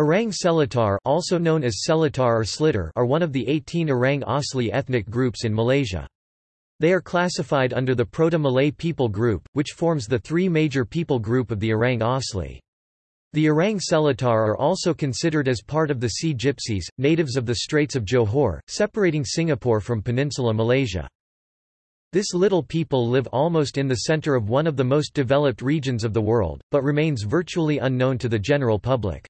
Orang Seletar also known as Seletar or Slitar are one of the 18 Orang Asli ethnic groups in Malaysia. They are classified under the Proto-Malay people group, which forms the three major people group of the Orang Asli. The Orang Seletar are also considered as part of the Sea Gypsies, natives of the Straits of Johor, separating Singapore from Peninsula Malaysia. This little people live almost in the center of one of the most developed regions of the world, but remains virtually unknown to the general public.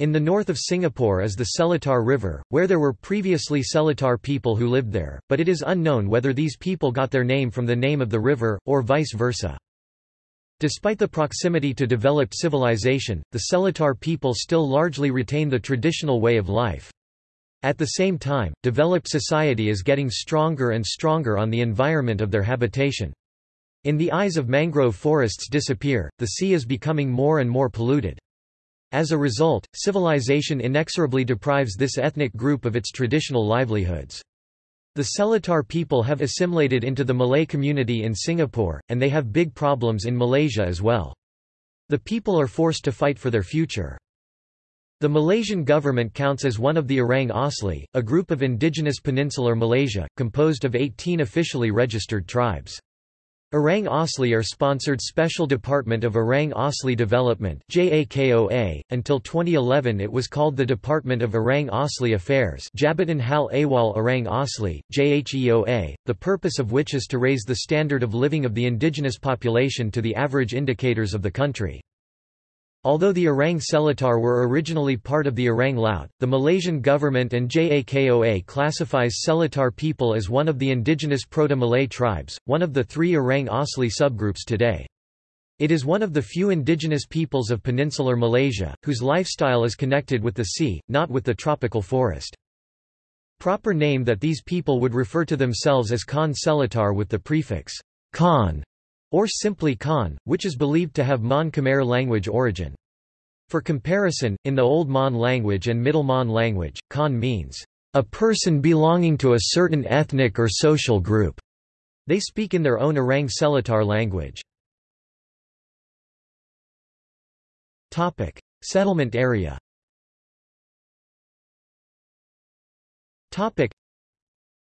In the north of Singapore is the Seletar River, where there were previously Seletar people who lived there, but it is unknown whether these people got their name from the name of the river, or vice versa. Despite the proximity to developed civilization, the Seletar people still largely retain the traditional way of life. At the same time, developed society is getting stronger and stronger on the environment of their habitation. In the eyes of mangrove forests disappear, the sea is becoming more and more polluted. As a result, civilization inexorably deprives this ethnic group of its traditional livelihoods. The Seletar people have assimilated into the Malay community in Singapore, and they have big problems in Malaysia as well. The people are forced to fight for their future. The Malaysian government counts as one of the Orang Asli, a group of indigenous peninsular Malaysia, composed of 18 officially registered tribes. Orang Asli are sponsored Special Department of Orang Asli Development. .Until 2011 it was called the Department of Orang Asli Affairs Jabatan Hal Ehwal Orang Asli, JHEOA, the purpose of which is to raise the standard of living of the indigenous population to the average indicators of the country. Although the Orang Seletar were originally part of the Orang Laut, the Malaysian government and JAKOA classifies Seletar people as one of the indigenous Proto-Malay tribes, one of the three Orang Asli subgroups today. It is one of the few indigenous peoples of peninsular Malaysia, whose lifestyle is connected with the sea, not with the tropical forest. Proper name that these people would refer to themselves as Khan Seletar with the prefix Khan or simply Khan, which is believed to have Mon Khmer language origin. For comparison, in the Old Mon language and Middle Mon language, Khan means, a person belonging to a certain ethnic or social group. They speak in their own Orang Seletar language. Settlement area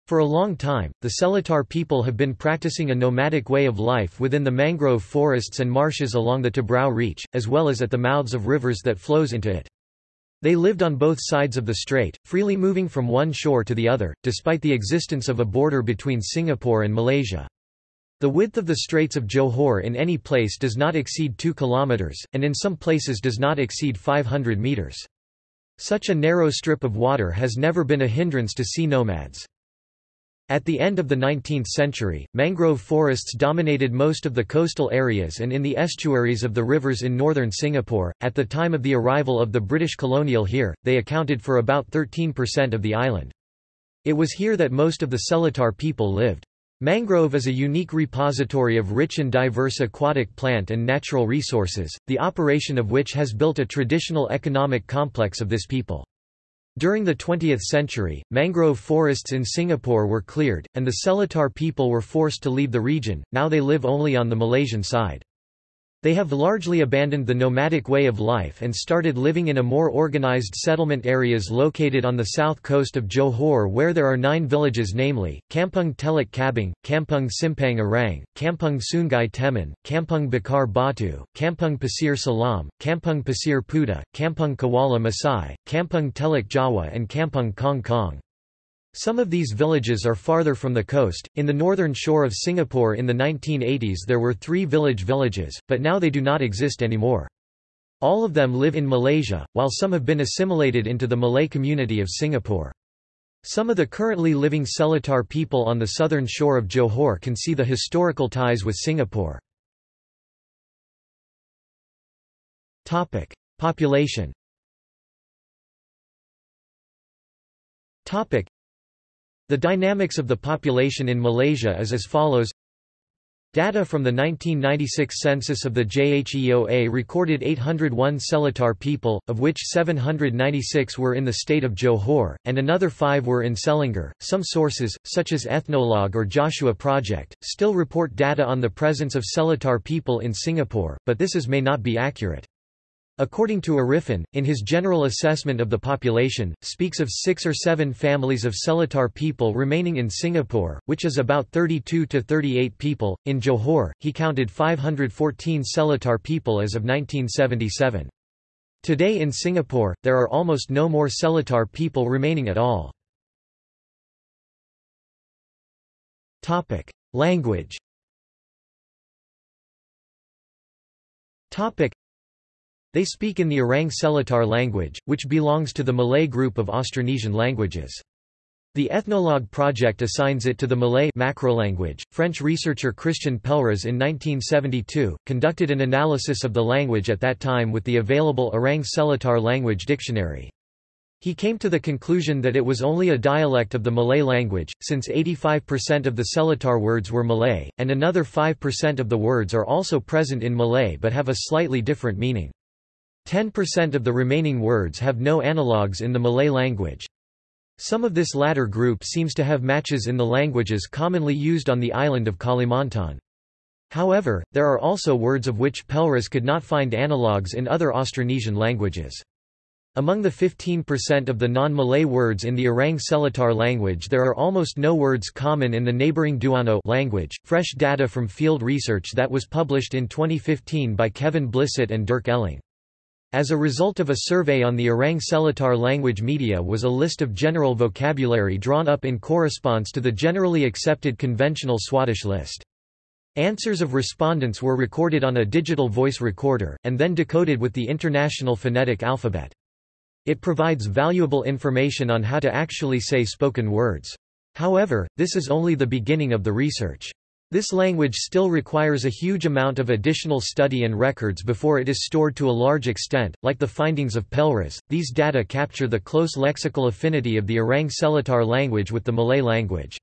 for a long time, the Selatar people have been practicing a nomadic way of life within the mangrove forests and marshes along the Tebrau Reach, as well as at the mouths of rivers that flows into it. They lived on both sides of the strait, freely moving from one shore to the other, despite the existence of a border between Singapore and Malaysia. The width of the Straits of Johor in any place does not exceed 2 kilometers, and in some places does not exceed 500 meters. Such a narrow strip of water has never been a hindrance to sea nomads. At the end of the 19th century, mangrove forests dominated most of the coastal areas and in the estuaries of the rivers in northern Singapore. At the time of the arrival of the British colonial here, they accounted for about 13% of the island. It was here that most of the Seletar people lived. Mangrove is a unique repository of rich and diverse aquatic plant and natural resources, the operation of which has built a traditional economic complex of this people. During the 20th century, mangrove forests in Singapore were cleared, and the Seletar people were forced to leave the region, now they live only on the Malaysian side. They have largely abandoned the nomadic way of life and started living in a more organized settlement areas located on the south coast of Johor where there are nine villages namely, Kampung Teluk Kabung, Kampung Simpang Arang, Kampung Sungai Temon, Kampung Bakar Batu, Kampung Pasir Salam, Kampung Pasir Puda, Kampung Kuala Masai, Kampung Teluk Jawa and Kampung Kong Kong. Some of these villages are farther from the coast. In the northern shore of Singapore in the 1980s there were three village villages, but now they do not exist anymore. All of them live in Malaysia, while some have been assimilated into the Malay community of Singapore. Some of the currently living Seletar people on the southern shore of Johor can see the historical ties with Singapore. Topic: Population the dynamics of the population in Malaysia is as follows Data from the 1996 census of the JHEOA recorded 801 Seletar people, of which 796 were in the state of Johor, and another five were in Selangor. Some sources, such as Ethnologue or Joshua Project, still report data on the presence of Seletar people in Singapore, but this is may not be accurate. According to Arifin, in his general assessment of the population, speaks of six or seven families of Seletar people remaining in Singapore, which is about 32 to 38 people. In Johor, he counted 514 Seletar people as of 1977. Today in Singapore, there are almost no more Seletar people remaining at all. Language they speak in the Orang Seletar language, which belongs to the Malay group of Austronesian languages. The Ethnologue project assigns it to the Malay macrolanguage. French researcher Christian Pelras in 1972 conducted an analysis of the language at that time with the available Orang Seletar language dictionary. He came to the conclusion that it was only a dialect of the Malay language, since 85% of the Seletar words were Malay, and another 5% of the words are also present in Malay but have a slightly different meaning. 10% of the remaining words have no analogues in the Malay language. Some of this latter group seems to have matches in the languages commonly used on the island of Kalimantan. However, there are also words of which Pelras could not find analogues in other Austronesian languages. Among the 15% of the non-Malay words in the Orang Seletar language there are almost no words common in the neighboring Duano language. Fresh data from field research that was published in 2015 by Kevin Blissett and Dirk Elling. As a result of a survey on the Orang Seletar language media was a list of general vocabulary drawn up in corresponds to the generally accepted conventional Swadesh list. Answers of respondents were recorded on a digital voice recorder, and then decoded with the International Phonetic Alphabet. It provides valuable information on how to actually say spoken words. However, this is only the beginning of the research. This language still requires a huge amount of additional study and records before it is stored to a large extent. Like the findings of Pelras, these data capture the close lexical affinity of the Orang Seletar language with the Malay language.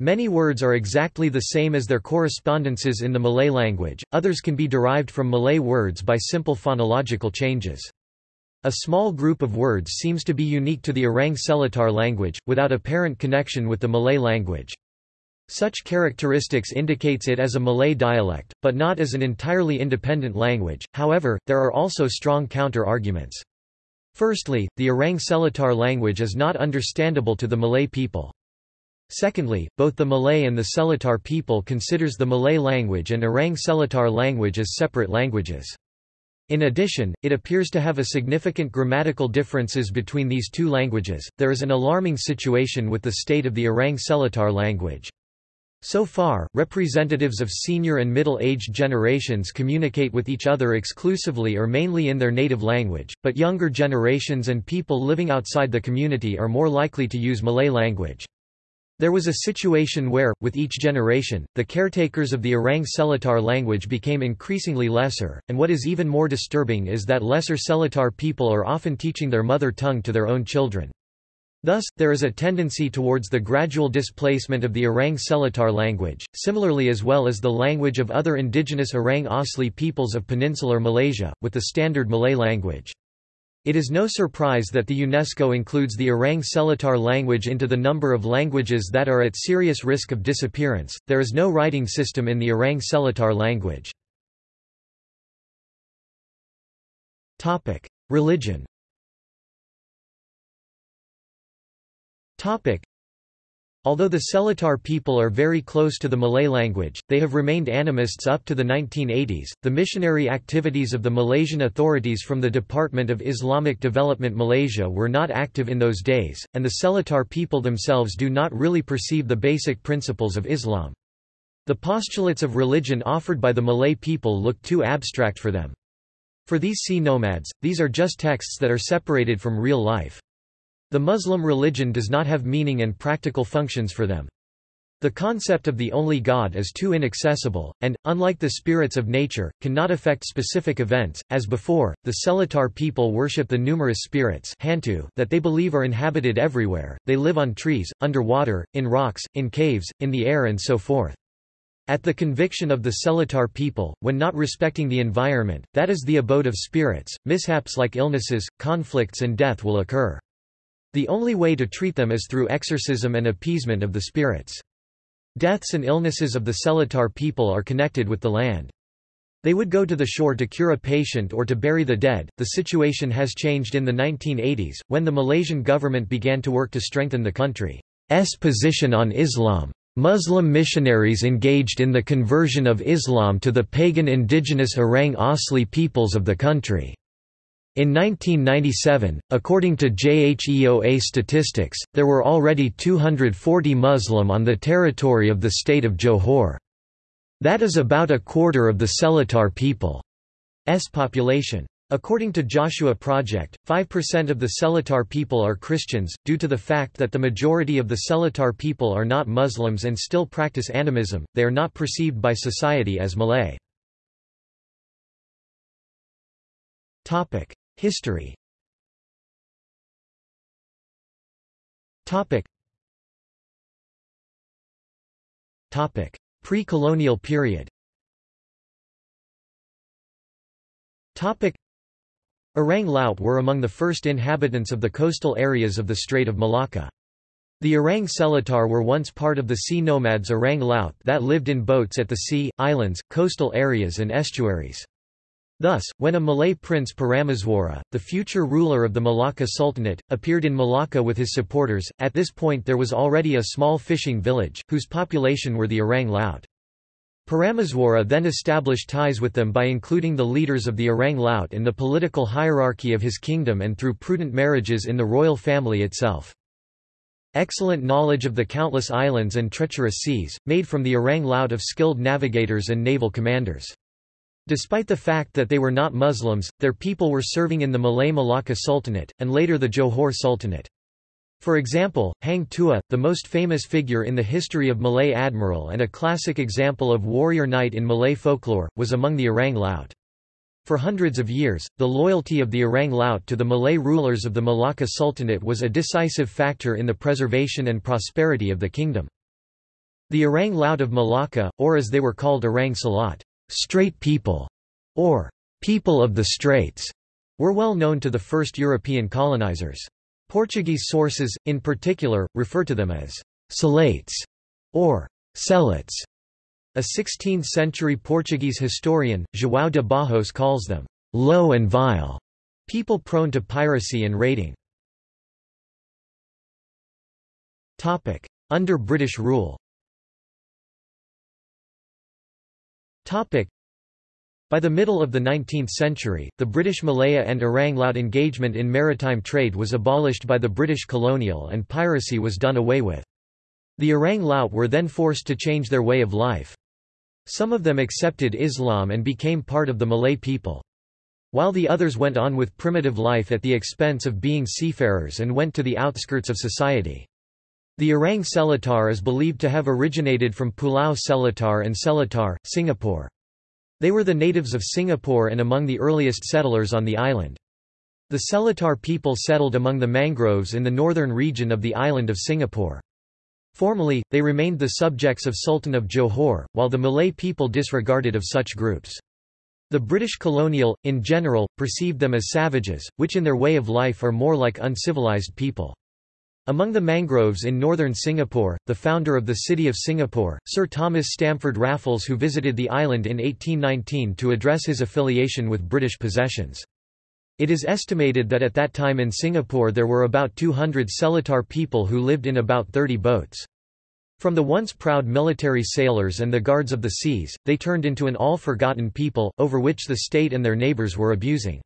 Many words are exactly the same as their correspondences in the Malay language, others can be derived from Malay words by simple phonological changes. A small group of words seems to be unique to the Orang Seletar language, without apparent connection with the Malay language. Such characteristics indicates it as a Malay dialect, but not as an entirely independent language, however, there are also strong counter-arguments. Firstly, the Orang Seletar language is not understandable to the Malay people. Secondly, both the Malay and the Seletar people considers the Malay language and Orang Seletar language as separate languages. In addition, it appears to have a significant grammatical differences between these two languages. There is an alarming situation with the state of the Orang Seletar language. So far, representatives of senior and middle-aged generations communicate with each other exclusively or mainly in their native language, but younger generations and people living outside the community are more likely to use Malay language. There was a situation where, with each generation, the caretakers of the Orang Seletar language became increasingly lesser, and what is even more disturbing is that lesser Seletar people are often teaching their mother tongue to their own children. Thus, there is a tendency towards the gradual displacement of the Orang Seletar language, similarly as well as the language of other indigenous Orang Asli peoples of peninsular Malaysia, with the standard Malay language. It is no surprise that the UNESCO includes the Orang Seletar language into the number of languages that are at serious risk of disappearance. There is no writing system in the Orang Seletar language. Religion. Although the Seletar people are very close to the Malay language, they have remained animists up to the 1980s. The missionary activities of the Malaysian authorities from the Department of Islamic Development Malaysia were not active in those days, and the Seletar people themselves do not really perceive the basic principles of Islam. The postulates of religion offered by the Malay people look too abstract for them. For these sea nomads, these are just texts that are separated from real life. The Muslim religion does not have meaning and practical functions for them. The concept of the only God is too inaccessible, and, unlike the spirits of nature, cannot affect specific events. As before, the Seletar people worship the numerous spirits Hantu that they believe are inhabited everywhere, they live on trees, under water, in rocks, in caves, in the air and so forth. At the conviction of the Seletar people, when not respecting the environment, that is the abode of spirits, mishaps like illnesses, conflicts and death will occur. The only way to treat them is through exorcism and appeasement of the spirits. Deaths and illnesses of the Seletar people are connected with the land. They would go to the shore to cure a patient or to bury the dead. The situation has changed in the 1980s, when the Malaysian government began to work to strengthen the country's position on Islam. Muslim missionaries engaged in the conversion of Islam to the pagan indigenous Orang Asli peoples of the country. In 1997, according to JHEOA statistics, there were already 240 Muslim on the territory of the state of Johor. That is about a quarter of the Seletar people's population. According to Joshua Project, 5% of the Seletar people are Christians, due to the fact that the majority of the Seletar people are not Muslims and still practice animism, they are not perceived by society as Malay. History. Pre-colonial period. Orang Laut were among the first inhabitants of the coastal areas of the Strait of Malacca. The Orang Seletar were once part of the sea nomads Orang Laut that lived in boats at the sea, islands, coastal areas and estuaries. Thus, when a Malay prince Parameswara, the future ruler of the Malacca Sultanate, appeared in Malacca with his supporters, at this point there was already a small fishing village, whose population were the Orang Laut. Parameswara then established ties with them by including the leaders of the Orang Laut in the political hierarchy of his kingdom and through prudent marriages in the royal family itself. Excellent knowledge of the countless islands and treacherous seas, made from the Orang Laut of skilled navigators and naval commanders. Despite the fact that they were not Muslims, their people were serving in the Malay Malacca Sultanate, and later the Johor Sultanate. For example, Hang Tuah, the most famous figure in the history of Malay admiral and a classic example of warrior knight in Malay folklore, was among the Orang Laut. For hundreds of years, the loyalty of the Orang Laut to the Malay rulers of the Malacca Sultanate was a decisive factor in the preservation and prosperity of the kingdom. The Orang Laut of Malacca, or as they were called Orang Selat, Strait people, or people of the Straits, were well known to the first European colonizers. Portuguese sources, in particular, refer to them as Salates or Celots. A 16th-century Portuguese historian, João de Barros calls them low and vile, people prone to piracy and raiding. Under British rule by the middle of the 19th century, the British Malaya and Orang Laut engagement in maritime trade was abolished by the British colonial and piracy was done away with. The Orang Laut were then forced to change their way of life. Some of them accepted Islam and became part of the Malay people. While the others went on with primitive life at the expense of being seafarers and went to the outskirts of society. The Orang Seletar is believed to have originated from Pulau Seletar and Seletar, Singapore. They were the natives of Singapore and among the earliest settlers on the island. The Seletar people settled among the mangroves in the northern region of the island of Singapore. Formally, they remained the subjects of Sultan of Johor, while the Malay people disregarded of such groups. The British colonial, in general, perceived them as savages, which in their way of life are more like uncivilized people. Among the mangroves in northern Singapore, the founder of the City of Singapore, Sir Thomas Stamford Raffles who visited the island in 1819 to address his affiliation with British possessions. It is estimated that at that time in Singapore there were about 200 Seletar people who lived in about 30 boats. From the once proud military sailors and the guards of the seas, they turned into an all-forgotten people, over which the state and their neighbours were abusing.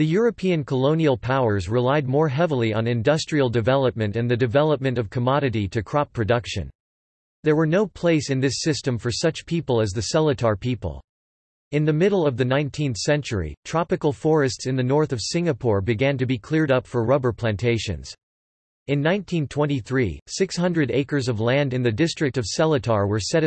The European colonial powers relied more heavily on industrial development and the development of commodity to crop production. There were no place in this system for such people as the Seletar people. In the middle of the 19th century, tropical forests in the north of Singapore began to be cleared up for rubber plantations. In 1923, 600 acres of land in the district of Seletar were set